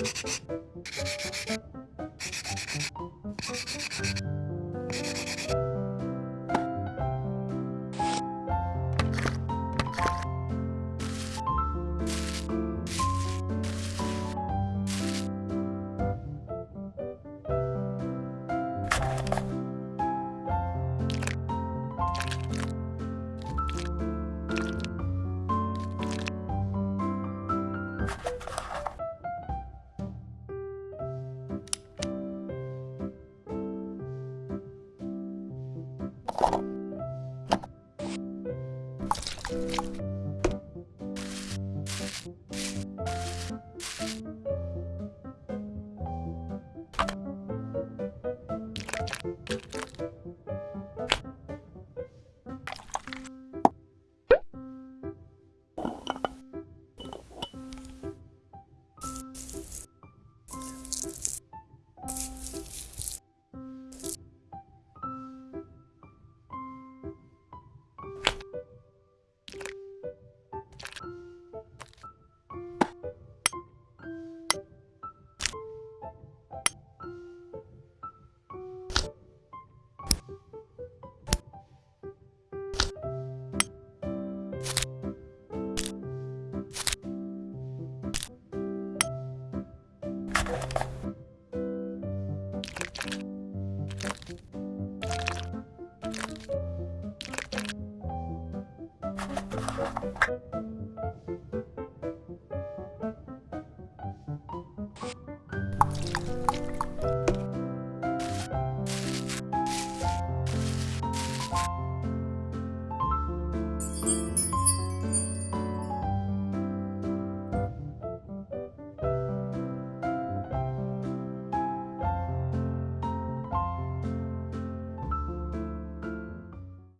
うん。